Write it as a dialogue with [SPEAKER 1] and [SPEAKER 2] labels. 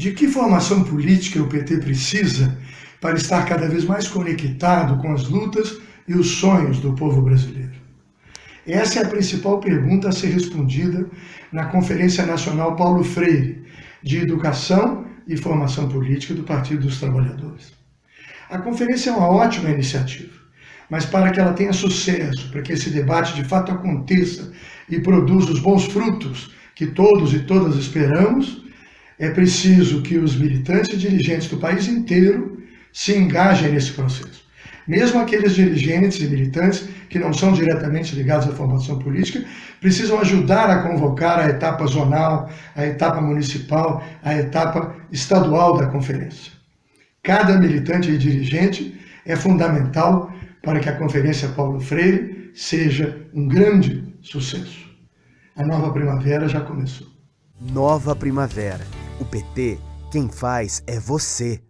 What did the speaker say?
[SPEAKER 1] De que formação política o PT precisa para estar cada vez mais conectado com as lutas e os sonhos do povo brasileiro? Essa é a principal pergunta a ser respondida na Conferência Nacional Paulo Freire, de Educação e Formação Política do Partido dos Trabalhadores. A conferência é uma ótima iniciativa, mas para que ela tenha sucesso, para que esse debate de fato aconteça e produza os bons frutos que todos e todas esperamos, é preciso que os militantes e dirigentes do país inteiro se engajem nesse processo. Mesmo aqueles dirigentes e militantes que não são diretamente ligados à formação política, precisam ajudar a convocar a etapa zonal, a etapa municipal, a etapa estadual da conferência. Cada militante e dirigente é fundamental para que a Conferência Paulo Freire seja um grande sucesso. A nova primavera já começou.
[SPEAKER 2] Nova primavera. O PT, quem faz é você.